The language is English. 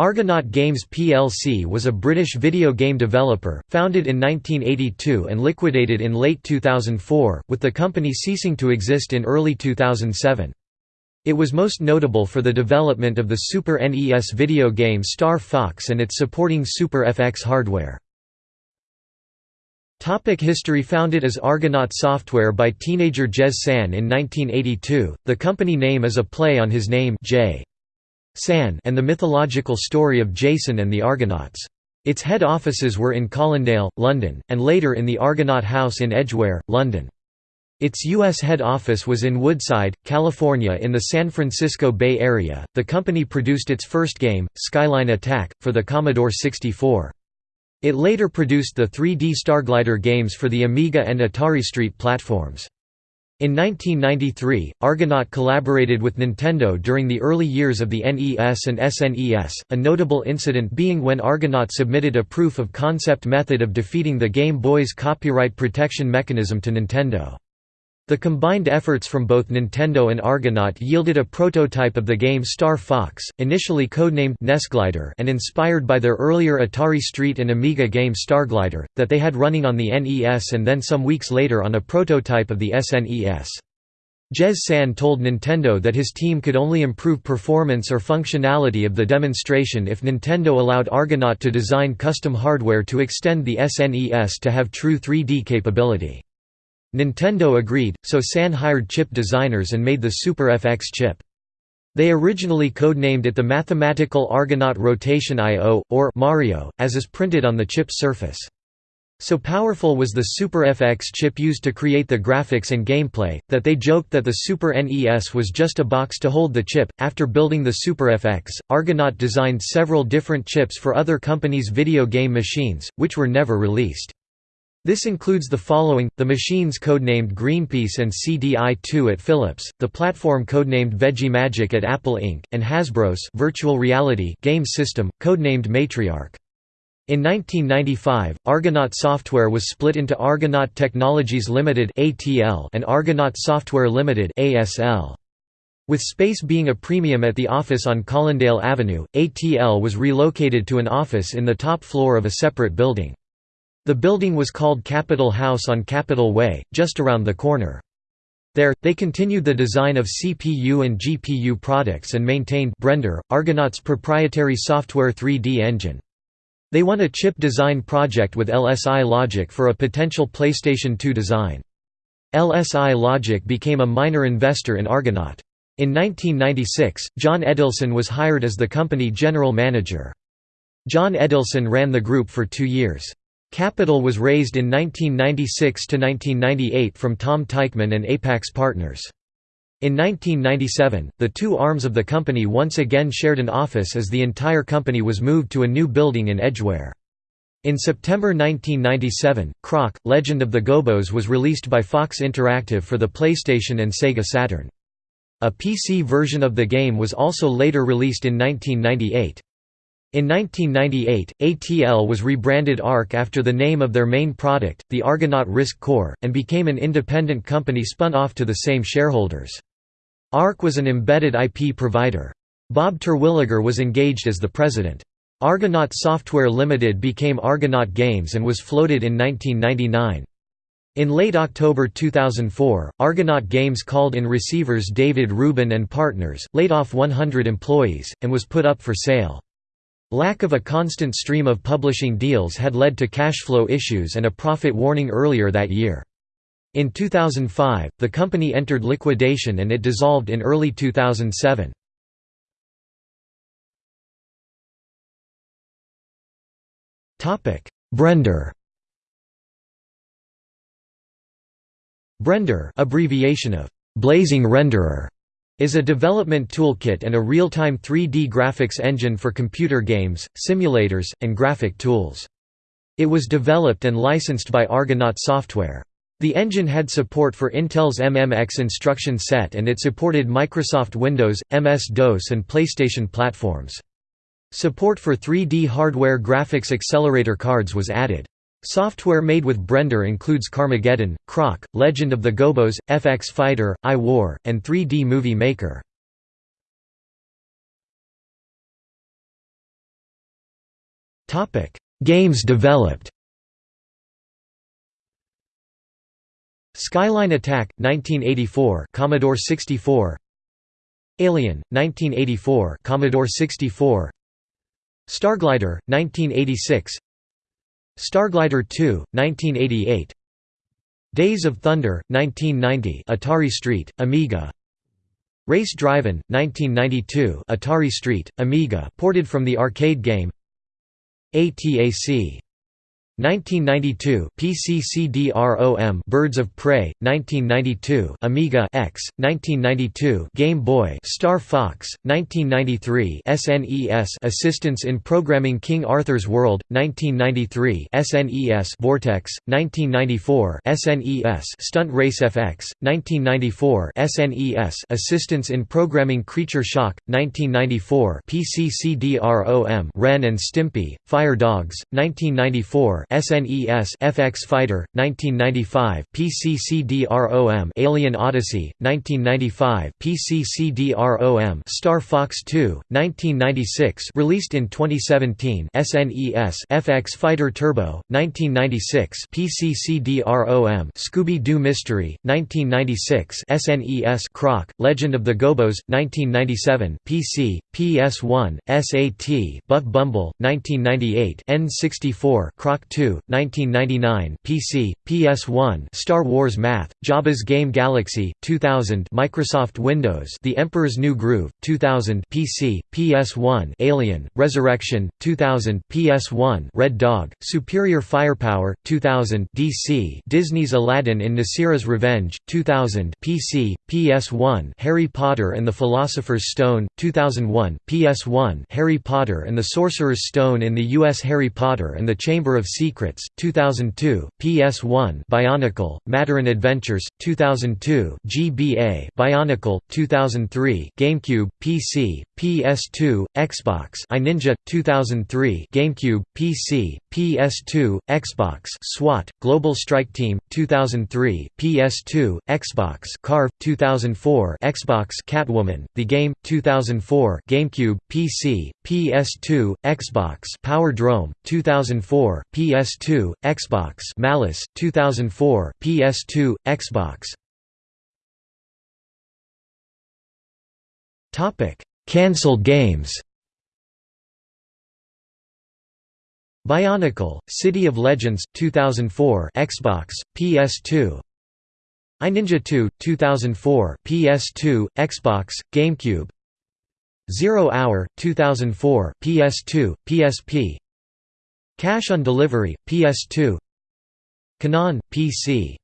Argonaut Games plc was a British video game developer, founded in 1982 and liquidated in late 2004, with the company ceasing to exist in early 2007. It was most notable for the development of the Super NES video game Star Fox and its supporting Super FX hardware. Topic history Founded as Argonaut Software by teenager Jez San in 1982, the company name is a play on his name J. San and the mythological story of Jason and the Argonauts. Its head offices were in Colindale, London, and later in the Argonaut House in Edgware, London. Its U.S. head office was in Woodside, California in the San Francisco Bay Area. The company produced its first game, Skyline Attack, for the Commodore 64. It later produced the 3D Starglider games for the Amiga and Atari ST platforms. In 1993, Argonaut collaborated with Nintendo during the early years of the NES and SNES, a notable incident being when Argonaut submitted a proof of concept method of defeating the Game Boy's copyright protection mechanism to Nintendo. The combined efforts from both Nintendo and Argonaut yielded a prototype of the game Star Fox, initially codenamed Nesglider and inspired by their earlier Atari Street and Amiga game Starglider, that they had running on the NES and then some weeks later on a prototype of the SNES. Jez San told Nintendo that his team could only improve performance or functionality of the demonstration if Nintendo allowed Argonaut to design custom hardware to extend the SNES to have true 3D capability. Nintendo agreed, so San hired chip designers and made the Super FX chip. They originally codenamed it the Mathematical Argonaut Rotation I.O., or Mario, as is printed on the chip's surface. So powerful was the Super FX chip used to create the graphics and gameplay, that they joked that the Super NES was just a box to hold the chip. After building the Super FX, Argonaut designed several different chips for other companies' video game machines, which were never released. This includes the following, the machines codenamed Greenpeace and CDI-2 at Philips, the platform codenamed VeggieMagic at Apple Inc., and Hasbro's virtual reality game system, codenamed Matriarch. In 1995, Argonaut Software was split into Argonaut Technologies Limited and Argonaut Software Limited With space being a premium at the office on Colindale Avenue, ATL was relocated to an office in the top floor of a separate building. The building was called Capitol House on Capitol Way, just around the corner. There, they continued the design of CPU and GPU products and maintained Brender, Argonaut's proprietary software 3D engine. They won a chip design project with LSI Logic for a potential PlayStation 2 design. LSI Logic became a minor investor in Argonaut. In 1996, John Edelson was hired as the company general manager. John Edelson ran the group for two years. Capital was raised in 1996 to 1998 from Tom Teichman and Apax Partners. In 1997, the two arms of the company once again shared an office as the entire company was moved to a new building in Edgware. In September 1997, Croc, Legend of the Gobos was released by Fox Interactive for the PlayStation and Sega Saturn. A PC version of the game was also later released in 1998. In 1998, ATL was rebranded ARC after the name of their main product, the Argonaut RISC Core, and became an independent company spun off to the same shareholders. ARC was an embedded IP provider. Bob Terwilliger was engaged as the president. Argonaut Software Limited became Argonaut Games and was floated in 1999. In late October 2004, Argonaut Games called in receivers David Rubin and Partners, laid off 100 employees, and was put up for sale. Lack of a constant stream of publishing deals had led to cash flow issues and a profit warning earlier that year. In 2005, the company entered liquidation and it dissolved in early 2007. Brender Brender abbreviation of «blazing renderer» is a development toolkit and a real-time 3D graphics engine for computer games, simulators, and graphic tools. It was developed and licensed by Argonaut Software. The engine had support for Intel's MMX instruction set and it supported Microsoft Windows, MS-DOS and PlayStation platforms. Support for 3D hardware graphics accelerator cards was added. Software made with Brender includes Carmageddon, Croc, Legend of the Gobos, FX Fighter, I-War, and 3D Movie Maker. Games developed. Skyline Attack 1984 Commodore 64 Alien 1984 Commodore 64 Starglider 1986 Starglider 2 1988 Days of Thunder 1990 Atari Street, Amiga. Race Drivin' 1992 Atari Street, Amiga ported from the arcade game. ATAC 1992 PCCDROM Birds of Prey 1992 Amiga X 1992 Game Boy Star Fox 1993 SNES Assistance in Programming King Arthur's World 1993 SNES Vortex 1994 SNES Stunt Race FX 1994 SNES Assistance in Programming Creature Shock 1994 PCCDROM Ren and Stimpy Fire Dogs 1994 SNES FX Fighter 1995 PCCDROM Alien Odyssey 1995 PCCDROM Star Fox 2 1996 released in 2017 SNES FX Fighter Turbo 1996 PCCDROM Scooby-Doo Mystery 1996 SNES Croc Legend of the Gobos 1997 PC PS1 SAT Buck Bumble 1998 N64 Croc 2 1999 PC, PS1 Star Wars Math, Jabba's Game Galaxy, 2000 Microsoft Windows The Emperor's New Groove, 2000 PC, PS1 Alien, Resurrection, 2000 PS1 Red Dog, Superior Firepower, 2000 DC Disney's Aladdin in Nasira's Revenge, 2000 PC, PS1 Harry Potter and the Philosopher's Stone, 2001 PS1 Harry Potter and the Sorcerer's Stone in the U.S. Harry Potter and the Chamber of Secrets Secrets, 2002, PS1 Bionicle, Matoran Adventures, 2002 GBA Bionicle, 2003 GameCube, PC, PS2, Xbox iNinja, 2003 GameCube, PC, PS2, Xbox SWAT, Global Strike Team, 2003 PS2, Xbox Carve, 2004 Xbox Catwoman, The Game, 2004 GameCube, PC, PS2, Xbox Power Drome, 2004 PS PS2, Xbox Malice, 2004 PS2, Xbox. Topic: Cancelled games. Bionicle, City of Legends, 2004 Xbox, PS2 iNinja 2, 2004 PS2, Xbox, GameCube. Zero Hour, 2004 PS2, PSP Cash on Delivery, PS2 Kanon, PC